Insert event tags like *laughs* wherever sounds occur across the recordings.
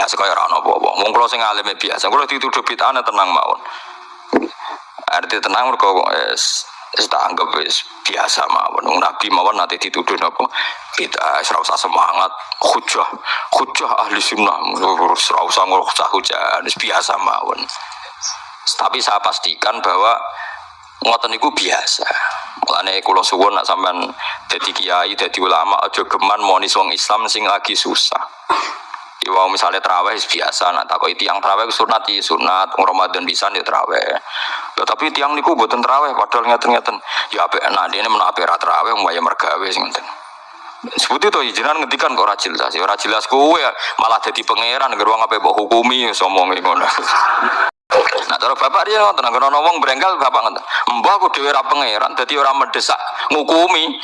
biasa kaya ora ono apa-apa. Wong sing alim ya biasa. Kula dituduh bid'ah tenang mawon. Arti tenang mergo wis wis tak anggap biasa mawon. Wong Nabi mawon nanti dituduh napa bid'ah ora semangat. Hujah, hujah ahli sunnah. Ora usah ngurus hujah, wis biasa mawon. Tapi saya pastikan bahwa ngoten niku biasa. Mulane kula suwun nak sampean dadi kiai, dadi ulama aja geman monis wong Islam sing lagi susah. Iwa misalnya terawih is biasa, nak takoki tiang terawih ku sunat ya sunat, wong Ramadan bisa ya terawih. Ya, tapi tiang niku boten terawih, padahal ngeten-ngeten. Ya apik enak dene men apik ra terawih mbaya mergawe sing ngeten. Sebut itu izinan ngetikan kok ora jelas, ya ora jelas kowe malah dadi pangeran gerwang ape mbok hukumi somonge ngono. Nah, cara bapak dia ngoten, nek ana wong brengkel bapak ngoten. Mbah aku dhewe ra pangeran, dadi ora mendesak ngukumi.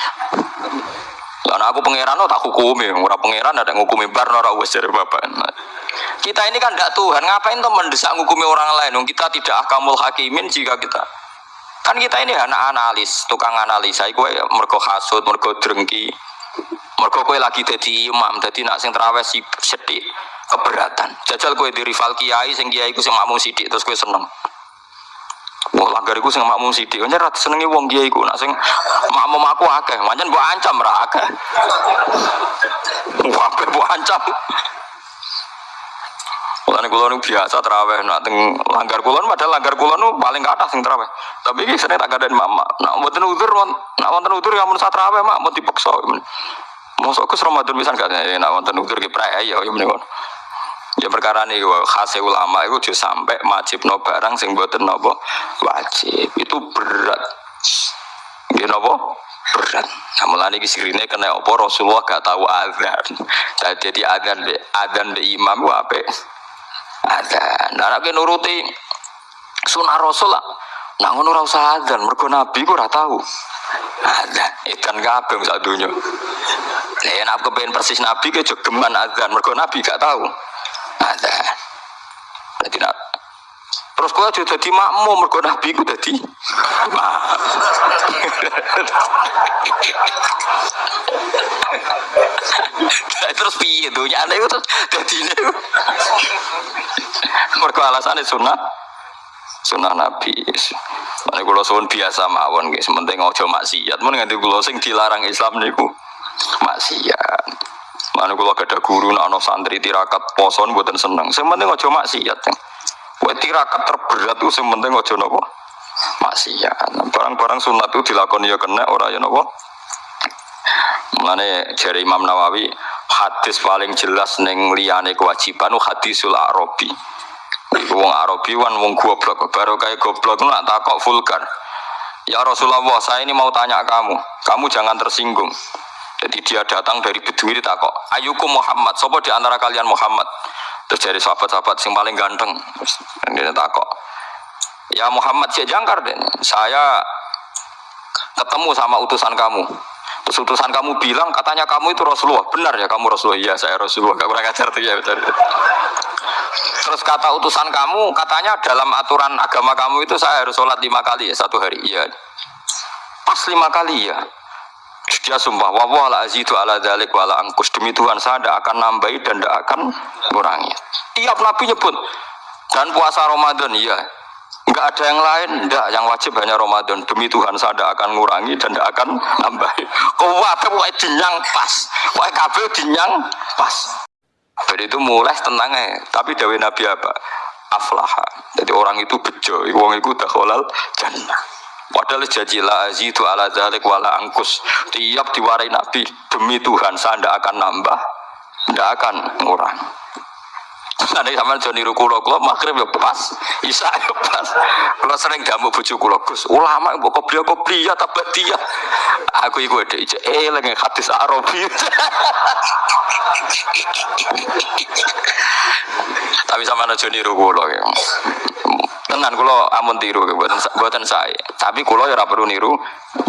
Nek aku pangeran oh, tak hukumi, ora pangeran ada ngukumi bar ora wis dari bapak. Nah, kita ini kan tidak Tuhan, ngapain tuh mendesak ngukumi orang lain? Kita tidak akamul hakimin jika kita kan kita ini anak analis, tukang analisa, kowe mergo hasud, mergo drengki, mergo kowe lagi jadi imam, jadi nak sing terawih sedih keberatan. Jajal kowe di rival kiai, sing kiai ku sing makmum sidik, terus kowe seneng. Wong langgar iku sing makmum sithik. Kan ora senengi wong kiai iku. Nak sing makmum aku akeh, pancen mbok ancam ra akeh. Wah, mbok ancam. Mulane kula nu biasa terawih nak teng langgar kula padahal langgar kula nu paling kathah sing terawih. Tapi iki sering tak kandani mama. Nak mboten udzur, nak wonten udzur ya mun sak terawih mak mun dipaksa. Mosok ke Ramadan bisa enggak ya nak wonten udzur ki prek ya ya menika. Ya perkara ini khas ulama itu juga sampai wajib no barang sing buatan nopo wajib itu berat. Ya nopo berat. Nah mulai ini sirine kena opo Rasulullah gak tahu adzan. Jadi adzan be adzan be imam ku apa? Adzan. Nah nek nuruti sunah Rasul lah. Nah ngono ora usah adzan, mergo Nabi ku ora tahu. Adzan edan kabeh sak donya. Lah nek persis Nabi ke jogeman adzan, mergo Nabi gak tahu. ada jadi nak terus kau juga jadi makmum mergo nabi ku jadi terus piye itu terus jadi ini mergo alasannya sunnah sunnah nabi Mana kulo suwun biasa mawon guys, penting ojo maksiat. Mun nganti kulo sing dilarang Islam niku maksiat. Mana kalau ada guru, nak santri tirakat poson buatan seneng. Sementing aja maksiat. Kue tirakat terberat tuh sementing aja nopo maksiat. Barang-barang sunat itu dilakoni ya kena orang ya nopo. Mulane jari Imam Nawawi hadis paling jelas neng liyane kewajiban itu hadisul Arabi. Iku wong Arabi wan wong goblok. Baru kayak goblok nak takok vulgar. Ya Rasulullah, saya ini mau tanya kamu. Kamu jangan tersinggung. Jadi dia datang dari Bedui ini tak kok, ayuku Muhammad, sopo di antara kalian Muhammad. Terus dari sahabat-sahabat yang paling ganteng, dia tak kok, ya Muhammad si jangkar deh, saya ketemu sama utusan kamu. Terus utusan kamu bilang katanya kamu itu Rasulullah, benar ya kamu Rasulullah? Iya saya Rasulullah, gak pernah ngajar tuh ya betul. Terus kata utusan kamu katanya dalam aturan agama kamu itu saya harus sholat lima kali ya satu hari, iya. Pas lima kali ya, dia sumpah wawah la azidu ala dalik wala angkus demi Tuhan saya tidak akan nambahi dan tidak akan kurangi. Tiap nabi nyebut dan puasa Ramadan. Iya. Nggak ada yang lain enggak yang wajib hanya Ramadan. Demi Tuhan saya tidak akan ngurangi dan tidak akan nambahi. Kuat kuat dinyang pas. Kuat kabel dinyang pas. Jadi itu mulai tenang ya tapi dawe nabi apa? Aflaha. Jadi orang itu bejo. Orang itu dakholal jannah Padahal jajilah azidu ala zalik wala angkus. Tiap diwarai Nabi demi Tuhan saya tidak akan nambah, tidak akan ngurang. Nanti sama Joni Rukulo kulo maghrib ya pas, isa ya pas. Kalau sering damu bujuk kulo gus, ulama ibu kopiah kopiah tapi dia. Aku ikut deh, eh lagi hadis Arabi. Tapi sama Joni Rukulo ya tenan kulo amun tiru buatan buatan saya tapi kulo ya perlu niru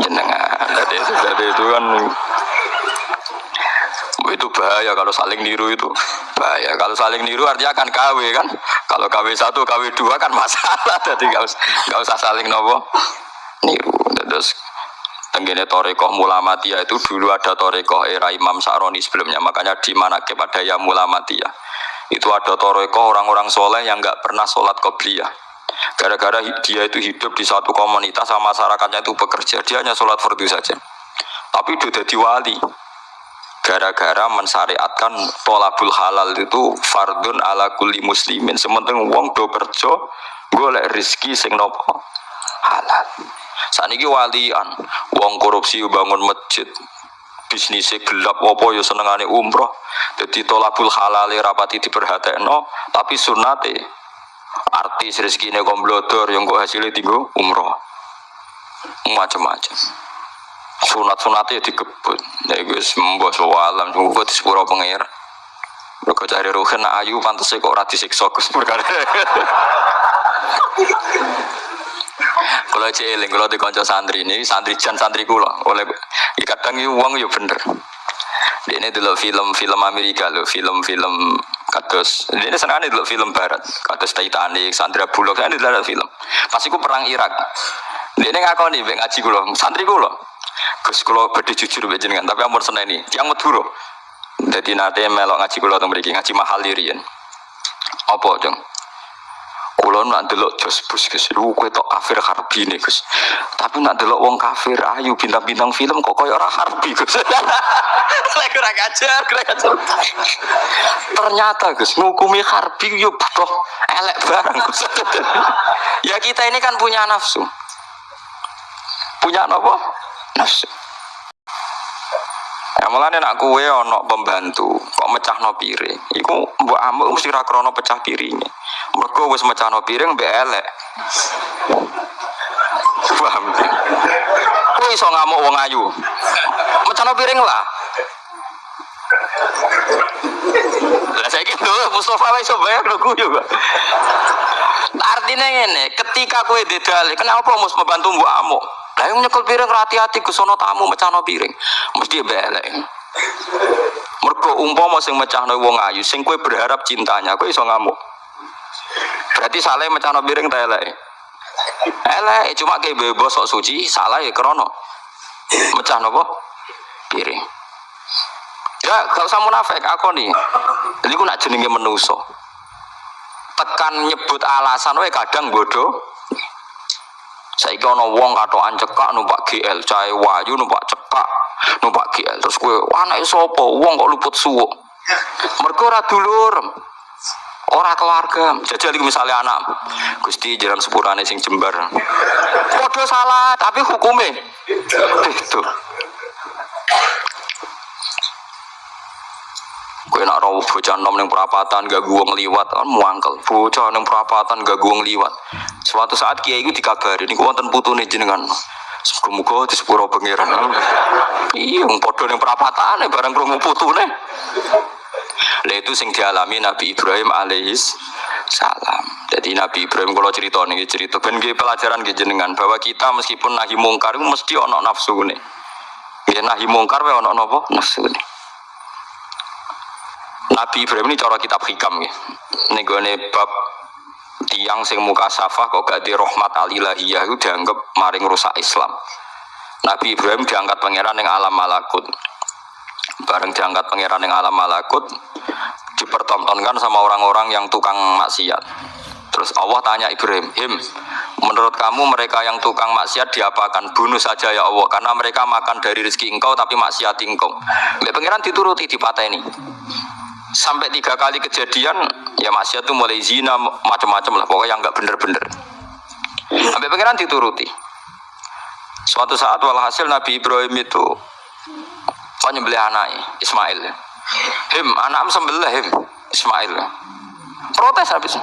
jenengan. Jadi itu itu kan itu bahaya kalau saling niru itu. Bahaya kalau saling niru artinya akan KW kan. Kalau KW satu KW dua kan masalah. *laughs* Jadi nggak usah nggak usah saling nopo niru. Terus tenggine torekoh mulamatia itu dulu ada torekoh era Imam Saroni sebelumnya. Makanya di mana kepada ya mulamatia itu ada toreko orang-orang soleh yang nggak pernah sholat qobliyah gara-gara dia itu hidup di satu komunitas sama masyarakatnya itu bekerja dia hanya sholat fardu saja. Tapi udah jadi wali. Gara-gara mensyariatkan tolabul halal itu fardun ala kulli muslimin. Sementing wong do kerja golek rizki sing nopo? Halal. Saniki walian. Wong korupsi bangun masjid. Bisnisnya gelap apa ya senengane umroh. Jadi tolabul halal rapati diperhatekno tapi sunate artis rezekine komblodor yang kok hasilnya tinggal umroh. Macam-macam. Sunat-sunatnya dikebut ya guys mbok alam tunggu di pengir. Mereka cari ruhen ayu pantasnya kok rati siksa gus kalau *laughs* cieling kalau di konco santri ini santri jan santri kula. Oleh ya kadang uang ya bener. Ini dulu film-film Amerika lo film-film kados. Ini senang dulu film Barat. Kados Titanic Sandra Bullock ini dulu film. Pas iku perang Irak. Ini ngakoni nih ngaji kulo santri kulo Gus kulo beda jujur mbek jenengan tapi ampun seneni yang Madura jadi nate melok ngaji kulo teng ngaji mahal dirian apa dong Kulo nak delok jos bus Gus, kowe tok kafir harbi nih Gus. Tapi nak delok wong kafir ayu bintang-bintang film kok koyo ora harbi Gus. *laughs* Lek kurang ajar, kurang ajar. Ternyata Gus ngukumi harbi yo butuh elek barang Gus. *laughs* ya kita ini kan punya nafsu. Punya apa? Nafsu. Ya mulane nak kue ono pembantu kok mecahno piring. Iku mbok amuk mesti ra krana pecah piringnya. Mergo wis mecahno piring mbek elek. Paham? Kowe iso ngamuk wong ayu. Mecahno piring lah. Lah saya gitu, Mustafa iso bayar lho guyu kok. Artinya ngene, ketika kowe dedal, kenapa mus membantu mbok amuk? Lah yang nyekel piring hati-hati ke sono tamu mecahno piring. Mesti belek. Mergo umpama sing mecahno wong ayu, sing kowe berharap cintanya, kowe iso ngamuk. Berarti salah mecahno piring ta elek. Elek cuma kayak bebas sok suci, salah ya krono. Mecah nopo? Piring. Ya, gak usah munafik aku nih. Jadi aku nak jenenge menuso. Tekan nyebut alasan wae kadang bodoh. Saiki ana wong katokan cekak numpak GL, cahe wayu numpak cekak, numpak GL. Terus kowe anake sapa? Wong kok luput suwuk. *laughs* Mergo ora dulur. Ora keluarga. Jajal iki misalnya anak Gusti jalan sepurane sing jembar. Podo salah, tapi hukume itu. Kowe nak rawuh bocah nom ning perapatan gak wong liwat kan muangkel. Bocah ning perapatan gak wong liwat. Suatu saat kiai itu dikabari niku wonten putune jenengan. Muga-muga di sepuro pangeran. Iya, padha ning perapatane bareng krungu putune. Lah itu sing dialami Nabi Ibrahim alaihis salam. Jadi Nabi Ibrahim kalau cerita nih cerita ben nggih pelajaran nggih jenengan bahwa kita meskipun nahi mungkar itu mesti ono nafsu nih. Ya nahi mungkar wae ono napa nafsu nih. Nabi Ibrahim ini cara kitab hikam ya. Nih bab tiang sing muka safah kok gak di rahmat alilahiyah itu dianggap maring rusak Islam. Nabi Ibrahim diangkat pangeran yang alam malakut. Bareng diangkat pangeran yang alam malakut dipertontonkan sama orang-orang yang tukang maksiat. Terus Allah tanya Ibrahim, Him, menurut kamu mereka yang tukang maksiat diapakan? Bunuh saja ya Allah, karena mereka makan dari rezeki engkau tapi maksiat engkau. Mbak pangeran dituruti dipateni. Sampai tiga kali kejadian, ya maksiat itu mulai zina macam-macam lah, pokoknya yang nggak bener-bener. Sampai pangeran dituruti. Suatu saat walhasil Nabi Ibrahim itu kok nyembelih anaknya Ismail. Him, anak sembelih him Ismail. Protes habis.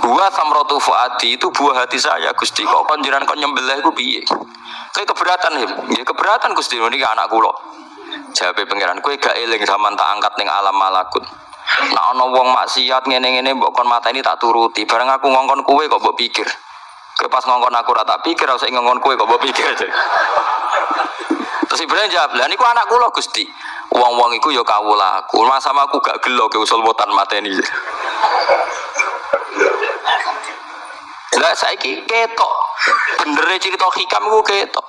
Buah samrotu fuadi itu buah hati saya Gusti kok panjenengan kok nyembelih iku piye? Kayak keberatan him. Ya keberatan Gusti ini anak kula. Jawab pangeran kowe gak eling zaman tak angkat ning alam malakut. Nah ana wong maksiat ngene-ngene mbok kon mateni tak turuti. Bareng aku ngongkon kowe kok mbok pikir. Kowe pas ngongkon aku ora tak pikir usah ngongkon kowe kok mbok pikir. Terus Ibrahim jawab, "Lah niku anak kula Gusti." Wong-wong iku ya kawula aku. Masa sama aku gak gelo ke usul botan mateni. Lah saiki ketok. Bener cerita hikam ku ketok.